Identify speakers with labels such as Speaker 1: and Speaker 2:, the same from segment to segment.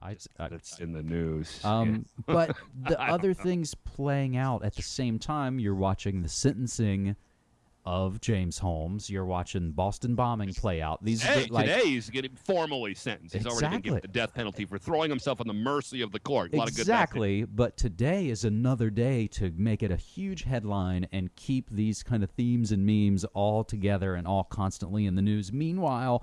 Speaker 1: I, I
Speaker 2: That's in the news.
Speaker 1: um, but the other things playing out at the same time, you're watching the sentencing of James Holmes. You're watching Boston bombing play out. These
Speaker 2: Hey,
Speaker 1: the, like
Speaker 2: today he's getting formally sentenced. He's already been given the death penalty for throwing himself on the mercy of the court. A lot of good
Speaker 1: exactly. But today is another day to make it a huge headline and keep these kind of themes and memes all together and all constantly in the news. Meanwhile,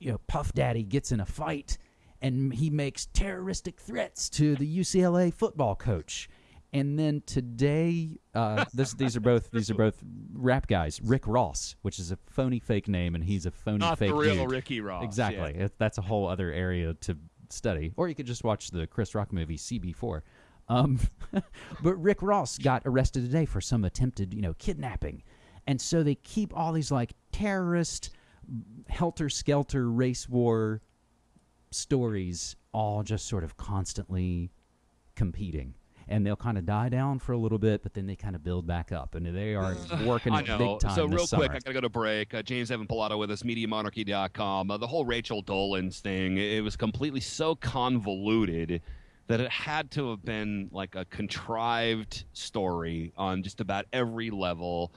Speaker 1: you know, Puff Daddy gets in a fight and he makes terroristic threats to the UCLA football coach. And then today, uh, this, these are both these are both rap guys. Rick Ross, which is a phony fake name, and he's a phony
Speaker 2: Not the
Speaker 1: fake
Speaker 2: real
Speaker 1: dude.
Speaker 2: Ricky Ross,
Speaker 1: Exactly.
Speaker 2: yeah.
Speaker 1: That's a whole other area to study. Or you could just watch the Chris Rock movie CB4. Um, but Rick Ross got arrested today for some attempted, you know, kidnapping. And so they keep all these like terrorist, helter skelter race war stories all just sort of constantly competing. And they'll kind of die down for a little bit, but then they kind of build back up. And they are working
Speaker 2: I know.
Speaker 1: big time
Speaker 2: so real
Speaker 1: summer.
Speaker 2: quick, I gotta go to break. Uh, James Evan Pilato with us, MediaMonarchy.com. Uh, the whole Rachel Dolezal thing, it was completely so convoluted that it had to have been like a contrived story on just about every level.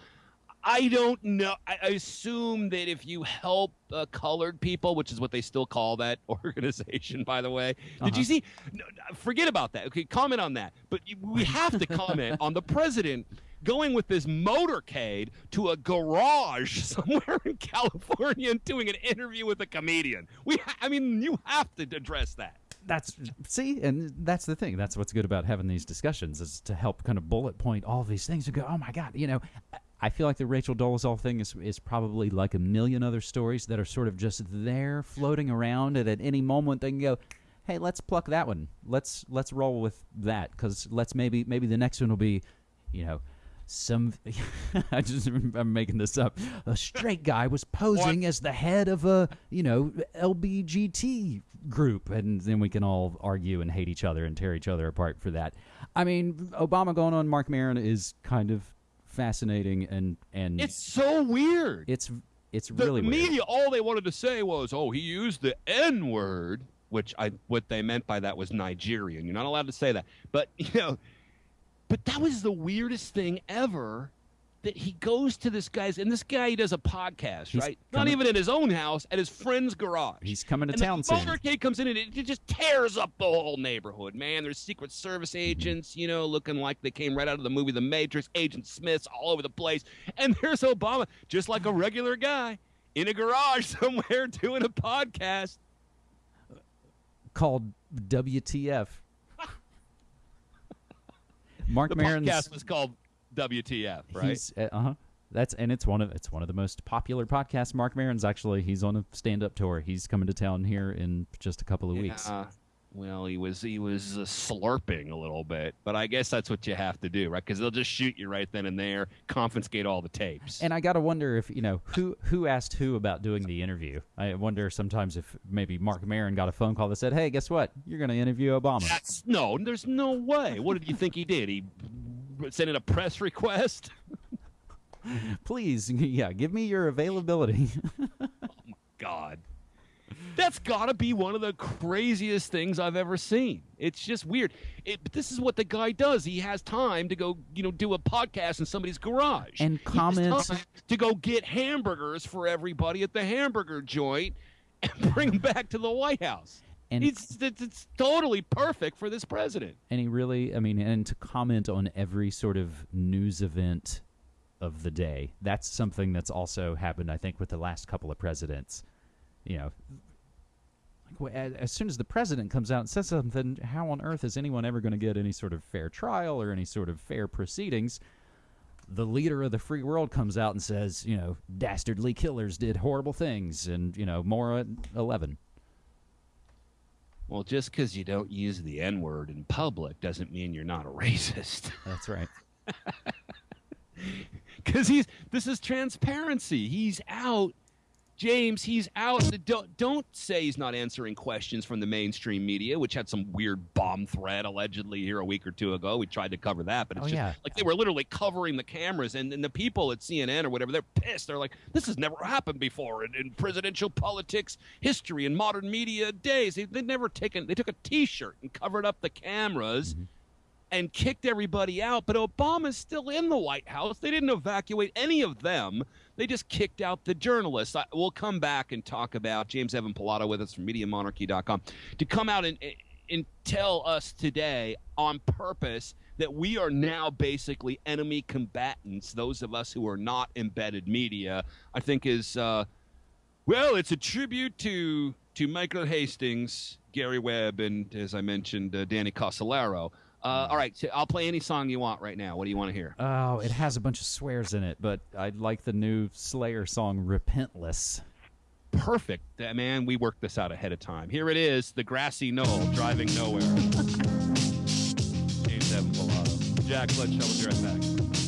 Speaker 2: I don't know. I I assume that if you help uh, colored people, which is what they still call that organization, by the way, did you see? No, no, forget about that. Okay, comment on that. But we have to comment on the president going with this motorcade to a garage somewhere in California and doing an interview with a comedian. We, ha- I mean, you have to address that.
Speaker 1: that's see and that's the thing that's what's good about having these discussions is to help kind of bullet point all these things and go oh my god you know i feel like the rachel dolezal thing is, is probably like a million other stories that are sort of just there floating around and at any moment they can go hey let's pluck that one. Let's let's roll with that because let's maybe maybe the next one will be you know some i just i'm making this up. A straight guy was posing as the head of a you know lbgt group and then we can all argue and hate each other and tear each other apart for that. I mean obama going on marc Maron is kind of fascinating and and
Speaker 2: It's so weird.
Speaker 1: it's it's
Speaker 2: the
Speaker 1: really weird.
Speaker 2: The media all they wanted to say was oh he used the n word which i what they meant by that was nigerian you're not allowed to say that but you know but that was the weirdest thing ever that he goes to this guy's and this guy he does a podcast
Speaker 1: He's
Speaker 2: right? Not even in his own house at his friend's garage.
Speaker 1: He's coming to
Speaker 2: and
Speaker 1: town
Speaker 2: the
Speaker 1: soon.
Speaker 2: motorcade comes in and it, it just tears up the whole neighborhood man. There's secret service agents you know looking like they came right out of the movie the matrix agent smiths all over the place. And there's obama just like a regular guy in a garage somewhere doing a podcast.
Speaker 1: Called wtf marc
Speaker 2: the
Speaker 1: Maron's
Speaker 2: podcast was called wtf right
Speaker 1: He's, uh huh. That's and it's one of it's one of the most popular podcasts. Marc Maron's actually he's on a stand up tour. He's coming to town here in just a couple of weeks.
Speaker 2: Well he was he was uh, slurping a little bit but i guess that's what you have to do right because they'll just shoot you right then and there confiscate all the tapes
Speaker 1: And I gotta wonder if you know who who asked who about doing the interview. I wonder sometimes if maybe Marc Maron got a phone call that said, "Hey, guess what? You're going to interview Obama."
Speaker 2: That's no, there's no way. What did you think he did? He sent in a press request?
Speaker 1: Please, yeah, give me your availability.
Speaker 2: Oh my god. That's got to be one of the craziest things I've ever seen. It's just weird. It, this is what the guy does. He has time to go, you know, do a podcast in somebody's garage
Speaker 1: And comments-
Speaker 2: to go get hamburgers for everybody at the hamburger joint and bring them back to the White House.
Speaker 1: And-
Speaker 2: it's, it's it's totally perfect for this president.
Speaker 1: and he really, I mean, and to comment on every sort of news event of the day. That's something that's also happened, I think, with the last couple of presidents. You know, like as, soon as the president comes out and says something, how on earth is anyone ever going to get any sort of fair trial or any sort of fair proceedings? The leader of the free world comes out and says, you know, dastardly killers did horrible things, and you know, more at eleven.
Speaker 2: Well, just because you don't use the N word in public doesn't mean you're not a racist.
Speaker 1: That's right.
Speaker 2: Because he's this is transparency. He's out James, he's out. Don't don't say he's not answering questions from the mainstream media, which had some weird bomb threat allegedly here a week or two ago. We tried to cover that, but it's
Speaker 1: Oh,
Speaker 2: just
Speaker 1: yeah.
Speaker 2: like they were literally covering the cameras, and, and the people at CNN or whatever, they're pissed. They're like, "This has never happened before in, in presidential politics history in modern media days." They, they'd never taken. They took a T-shirt and covered up the cameras mm-hmm. and kicked everybody out. But Obama's still in the White House. They didn't evacuate any of them. They just kicked out the journalists. I, we'll come back and talk about James Evan Pilato with us from MediaMonarchy.com to come out and, and tell us today on purpose that we are now basically enemy combatants. Those of us who are not embedded media, I think, is uh, well, it's a tribute to to Michael Hastings, Gary Webb, and as I mentioned, uh, Danny Casolaro. Uh, all right, so I'll play any song you want right now. What do you want to hear?
Speaker 1: Oh, it has a bunch of swears in it, but I'd like the new Slayer song "Repentless."
Speaker 2: Perfect, Uh, man. We worked this out ahead of time. Here it is: "The Grassy Knoll," driving nowhere. James Evan Pilato. Jack Fletcher will be right back.